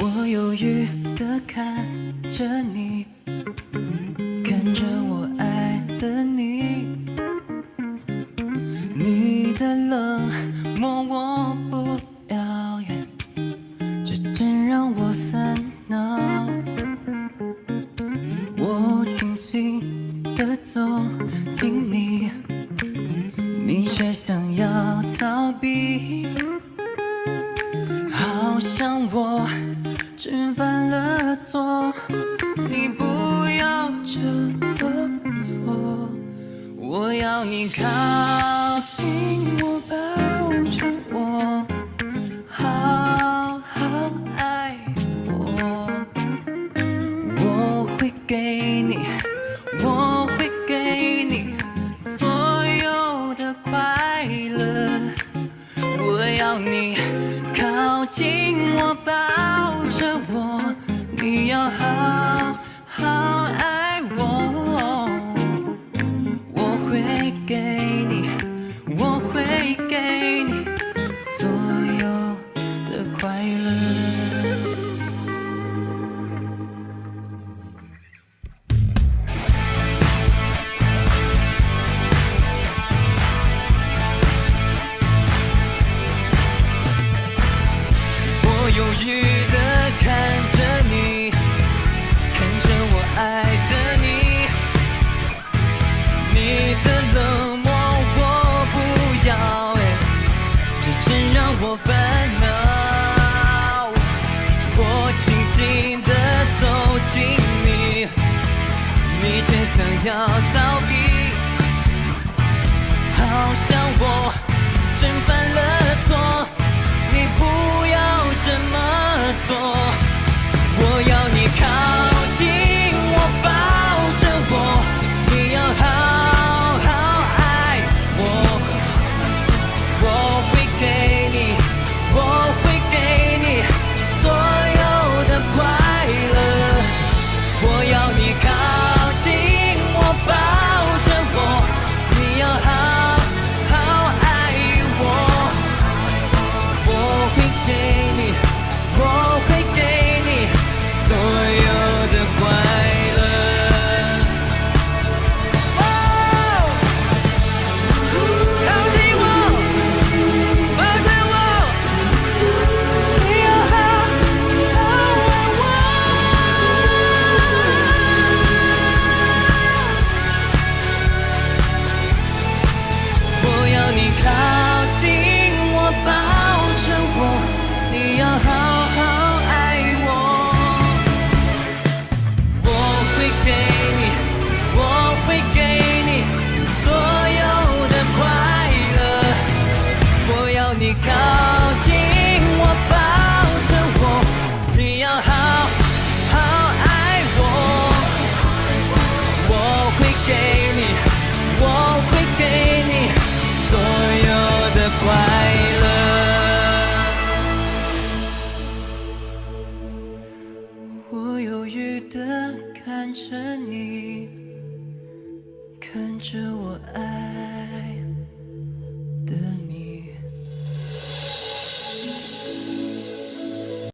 我犹豫的看着你，看着我爱的你，你的冷漠我不。你却想要逃避。好像我真犯了错你不要这么做。我要你靠近我抱着我。一样好。烦恼我轻轻的走近你你却想要逃避好像的看着你看着我爱。